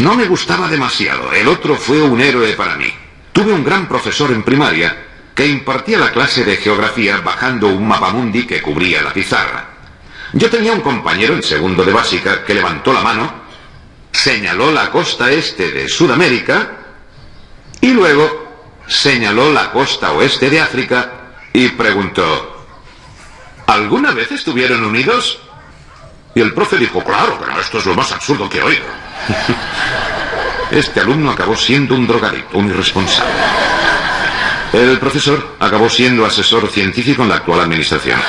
No me gustaba demasiado. El otro fue un héroe para mí. Tuve un gran profesor en primaria que impartía la clase de geografía bajando un mapamundi que cubría la pizarra. Yo tenía un compañero en segundo de básica que levantó la mano, señaló la costa este de Sudamérica y luego señaló la costa oeste de África y preguntó, ¿alguna vez estuvieron unidos? Y el profe dijo, claro, pero esto es lo más absurdo que he oído. Este alumno acabó siendo un drogadicto, un irresponsable. El profesor acabó siendo asesor científico en la actual administración.